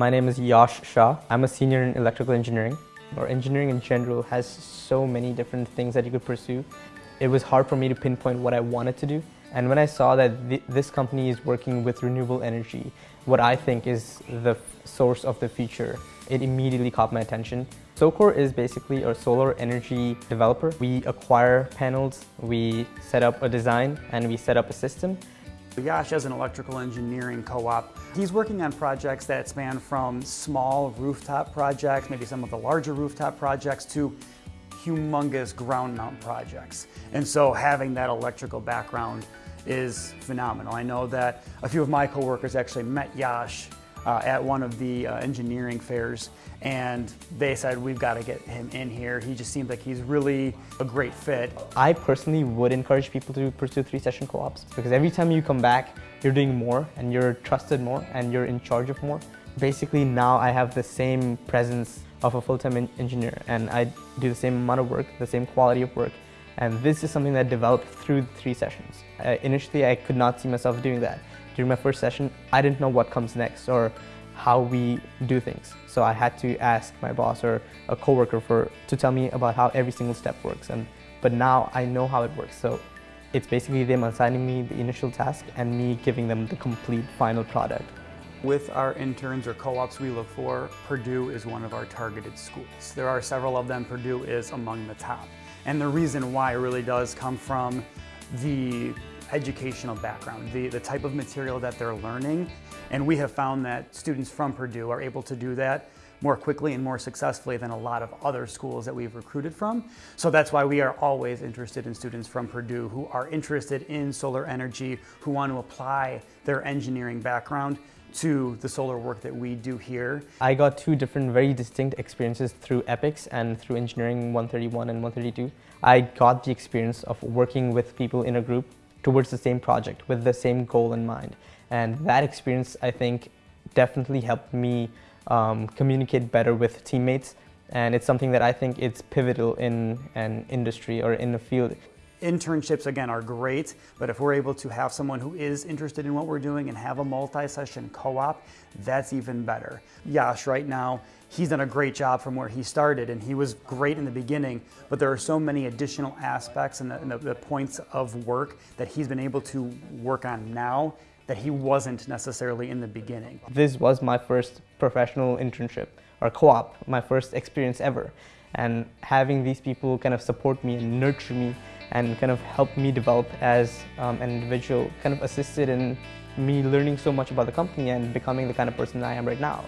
My name is Yash Shah. I'm a senior in electrical engineering. Or engineering in general has so many different things that you could pursue. It was hard for me to pinpoint what I wanted to do. And when I saw that th this company is working with renewable energy, what I think is the source of the future, it immediately caught my attention. SoCore is basically a solar energy developer. We acquire panels, we set up a design, and we set up a system. Yash is an electrical engineering co-op. He's working on projects that span from small rooftop projects, maybe some of the larger rooftop projects, to humongous ground mount projects. And so having that electrical background is phenomenal. I know that a few of my coworkers actually met Yash uh, at one of the uh, engineering fairs and they said we've got to get him in here. He just seems like he's really a great fit. I personally would encourage people to pursue three session co-ops because every time you come back you're doing more and you're trusted more and you're in charge of more. Basically now I have the same presence of a full-time engineer and I do the same amount of work, the same quality of work and this is something that developed through the three sessions. Uh, initially, I could not see myself doing that. During my first session, I didn't know what comes next or how we do things. So I had to ask my boss or a coworker for to tell me about how every single step works. And but now I know how it works. So it's basically them assigning me the initial task and me giving them the complete final product. With our interns or co-ops we look for, Purdue is one of our targeted schools. There are several of them, Purdue is among the top. And the reason why it really does come from the educational background, the, the type of material that they're learning. And we have found that students from Purdue are able to do that more quickly and more successfully than a lot of other schools that we've recruited from. So that's why we are always interested in students from Purdue who are interested in solar energy, who want to apply their engineering background to the solar work that we do here. I got two different very distinct experiences through EPICS and through Engineering 131 and 132. I got the experience of working with people in a group towards the same project with the same goal in mind. And that experience, I think, definitely helped me um, communicate better with teammates. And it's something that I think it's pivotal in an industry or in a field. Internships, again, are great, but if we're able to have someone who is interested in what we're doing and have a multi-session co-op, that's even better. Yash, right now, he's done a great job from where he started, and he was great in the beginning, but there are so many additional aspects and the, the, the points of work that he's been able to work on now that he wasn't necessarily in the beginning. This was my first professional internship or co-op, my first experience ever. And having these people kind of support me and nurture me and kind of helped me develop as um, an individual, kind of assisted in me learning so much about the company and becoming the kind of person I am right now.